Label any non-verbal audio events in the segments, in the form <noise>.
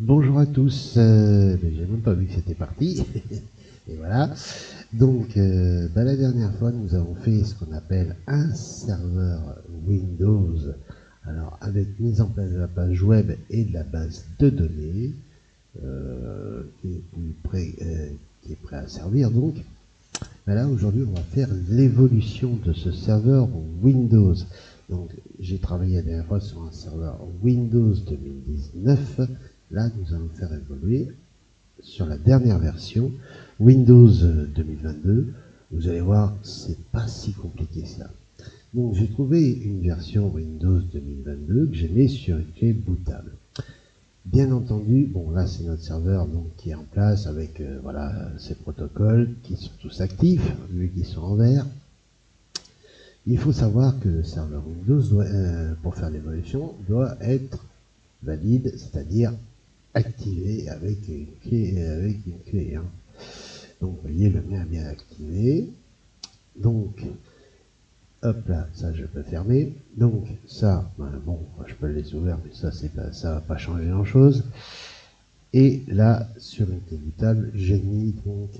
Bonjour à tous, euh, j'ai même pas vu que c'était parti, <laughs> et voilà. Donc, euh, bah, la dernière fois, nous avons fait ce qu'on appelle un serveur Windows, alors avec mise en place de la page web et de la base de données, euh, qui, est prêt, euh, qui, est prêt, à servir donc. Bah, là, aujourd'hui, on va faire l'évolution de ce serveur Windows. Donc, j'ai travaillé la dernière fois sur un serveur Windows 2019, Là, nous allons faire évoluer sur la dernière version, Windows 2022. Vous allez voir, c'est pas si compliqué ça. Donc, j'ai trouvé une version Windows 2022 que j'ai mis sur une clé bootable. Bien entendu, bon là c'est notre serveur donc qui est en place avec euh, voilà ces protocoles qui sont tous actifs vu qu'ils sont en vert. Il faut savoir que le serveur Windows euh, pour faire l'évolution doit être valide, c'est-à-dire activé avec une clé. Avec une clé hein. Donc, vous voyez, le mien est bien activé. Donc, hop là, ça je peux fermer. Donc, ça, ben, bon, je peux le laisser ouvert, mais ça, c'est pas, ça va pas changer grand chose. Et là, sur une table, j'ai mis donc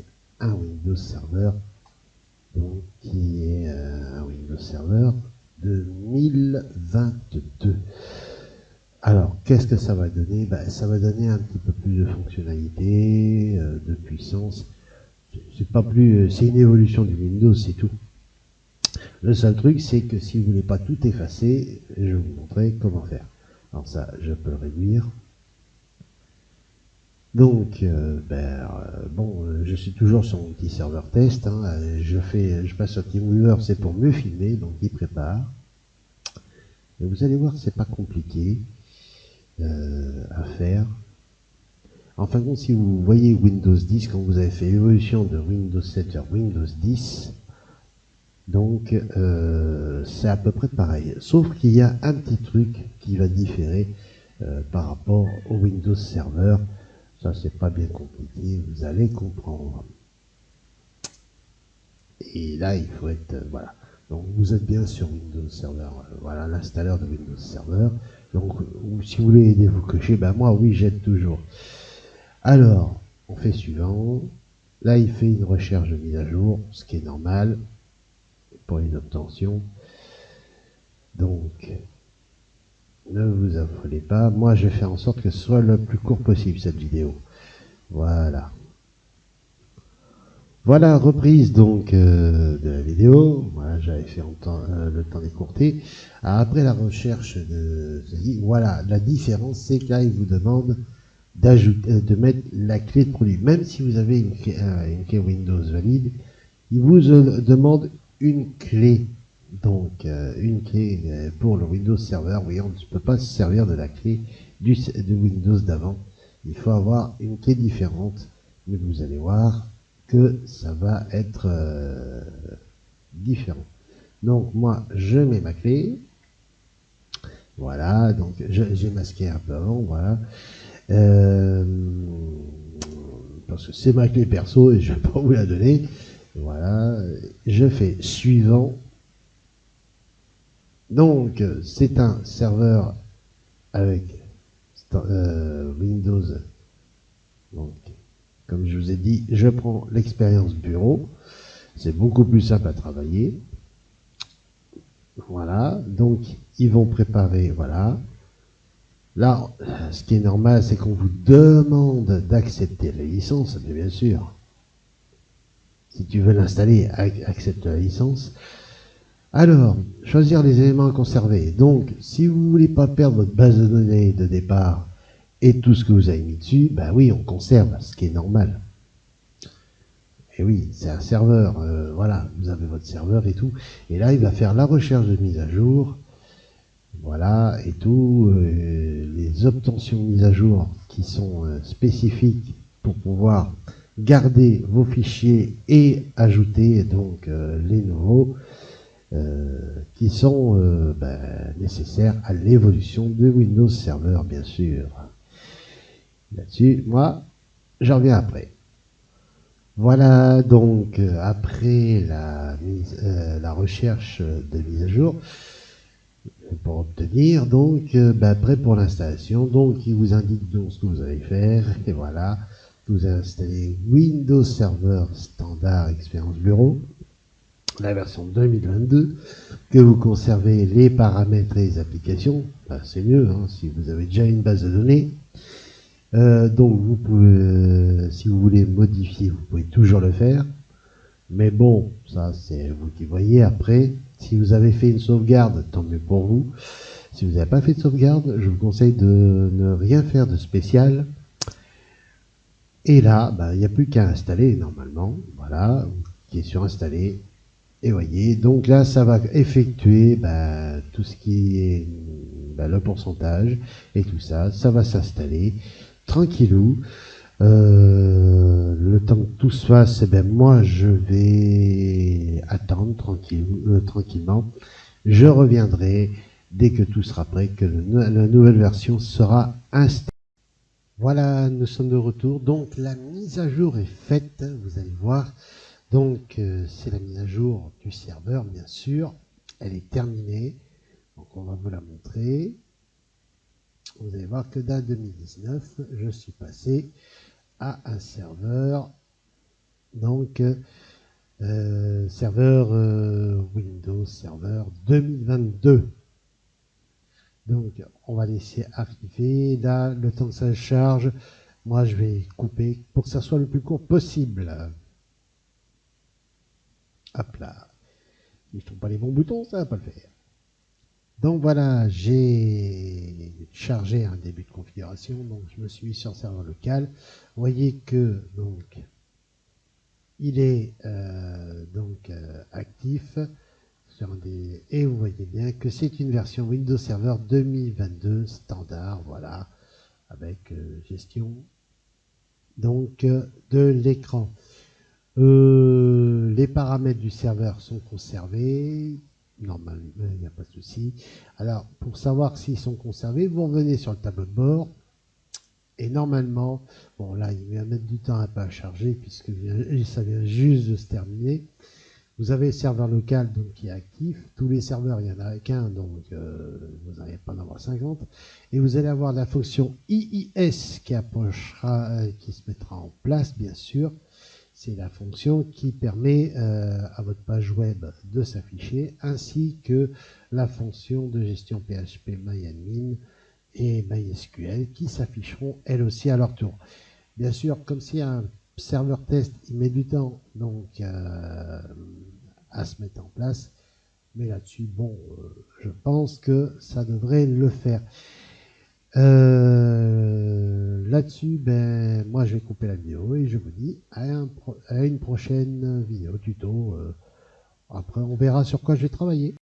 un Windows Server, donc qui est euh, un Windows Server de 1022. Alors, qu'est-ce que ça va donner? Ben, Ça va donner un petit peu plus de fonctionnalité, euh, de puissance. C'est pas plus, euh, c'est une évolution du Windows, c'est tout. Le seul truc, c'est que si vous voulez pas tout effacer, je vais vous montrer comment faire. Alors ça, je peux le réduire. Donc, euh, ben, bon, je suis toujours sur mon petit serveur test. Hein. je fais, je passe TeamWeaver, c'est pour mieux filmer, donc il prépare. Et vous allez voir, c'est pas compliqué. Euh, à faire. En fin de compte, si vous voyez Windows 10, quand vous avez fait l'évolution de Windows 7 vers Windows 10, donc euh, c'est à peu près pareil. Sauf qu'il y a un petit truc qui va différer euh, par rapport au Windows Server. Ça, c'est pas bien compliqué, vous allez comprendre. Et là, il faut être... voilà. Donc vous êtes bien sur Windows Server. Voilà l'installeur de Windows Server. Donc, si vous voulez aider vous cocher, ben moi, oui, j'aide toujours. Alors, on fait suivant. Là, il fait une recherche de mise à jour, ce qui est normal pour une obtention. Donc, ne vous affolez pas. Moi, je vais faire en sorte que ce soit le plus court possible, cette vidéo. Voilà. Voilà, reprise donc euh, de la vidéo. Voilà, j'avais fait euh, le temps d'écourter. Après la recherche de voilà, la différence, c'est que là, il vous demande euh, de mettre la clé de produit. Même si vous avez une clé, Windows valide, il vous demande une clé. Donc, une clé pour le Windows Server. Oui, on ne peut pas se servir de la clé de Windows d'avant. Il faut avoir une clé différente. Mais vous allez voir, que ça va être euh, différent. Donc moi, je mets ma clé. Voilà, donc j'ai masqué un peu avant, voilà. Euh, parce que c'est ma clé perso et je vais pas vous la donner. Voilà, je fais suivant. Donc, c'est un serveur avec euh, Windows. Donc, comme je vous ai dit, je prends l'expérience bureau. C'est beaucoup plus simple à travailler. Voilà, donc ils vont préparer, voilà. Là, ce qui est normal, c'est qu'on vous demande d'accepter la licence, mais bien sûr. Si tu veux l'installer, accepte la licence. Alors, choisir les éléments à conserver. Donc, si vous ne voulez pas perdre votre base de données de départ, et tout ce que vous avez mis dessus, ben oui, on conserve, ce qui est normal. Et oui, c'est un serveur, euh, voilà, vous avez votre serveur et tout. Et là, il va faire la recherche de mise à jour, voilà, et tout, euh, les obtentions de mise à jour qui sont euh, spécifiques pour pouvoir garder vos fichiers et ajouter donc les nouveaux qui sont ben, nécessaires à l'évolution de Windows Server, bien sûr là-dessus. Moi, j'en reviens après. Voilà donc euh, après euh, la recherche de mise à jour. pour obtenir. Donc, euh, bah, prêt pour l'installation. Donc, il vous indique donc ce que vous allez faire. Et voilà, vous installez Windows Server Standard Expérience Bureau, la version 2022, que vous conservez les paramètres et les applications. Bah, C'est mieux hein, si vous avez déjà une base de données. Euh, donc, vous pouvez, euh, si vous voulez modifier, vous pouvez toujours le faire. Mais bon, ça c'est vous qui voyez après. Si vous avez fait une sauvegarde, tant mieux pour vous. Si vous n'avez pas fait de sauvegarde, je vous conseille de ne rien faire de spécial. Et là, bah, il n'y a plus qu'à installer normalement. Voilà, qui est sur installer. Et voyez, donc là, ça va effectuer bah, tout ce qui est bah, le pourcentage et tout ça. Ça va s'installer tranquillou. Euh, le temps que tout se fasse, eh ben moi je vais attendre euh, tranquillement. Je reviendrai dès que tout sera prêt, que la nouvelle version sera installée. Voilà, nous sommes de retour. Donc la mise à jour est faite, vous allez voir. Donc euh, c'est la mise à jour du serveur, bien sûr. Elle est terminée. Donc on va vous la montrer. Vous allez voir que dans 2019, je suis passé à un serveur, donc euh, serveur euh, Windows Server 2022. Donc on va laisser activer. Là, le temps que ça charge, moi je vais couper pour que ça soit le plus court possible. Hop là. Je trouve pas les bons boutons, ça va pas le faire. Donc voilà, j'ai chargé un début de configuration, donc je me suis mis sur serveur local. Vous voyez que donc il est euh, donc euh, actif sur des et vous voyez bien que c'est une version Windows Server 2022 standard, voilà, avec euh, gestion donc de l'écran. les paramètres du serveur sont conservés, Normalement, il n'y a pas de souci. Alors, pour savoir s'ils sont conservés, vous revenez sur le tableau de bord. Et normalement, bon là, il va mettre du temps un peu à charger puisque ça vient juste de se terminer. Vous avez le serveur local donc, qui est actif. Tous les serveurs, il n'y en a qu'un, donc euh, vous n'allez pas en avoir 50. Et vous allez avoir la fonction IIS qui approchera, euh, qui se mettra en place, bien sûr. C'est la fonction qui permet euh, à votre page web de s'afficher, ainsi que la fonction de gestion PHP MyAdmin et MySQL qui s'afficheront elles aussi à leur tour. Bien sûr, comme c'est un serveur test, il met du temps euh, à se mettre en place. Mais là-dessus, bon, euh, je pense que ça devrait le faire. Euh, là-dessus, ben, moi je vais couper la vidéo et je vous dis à, une prochaine vidéo tuto. Euh, après, on verra sur quoi je vais travailler.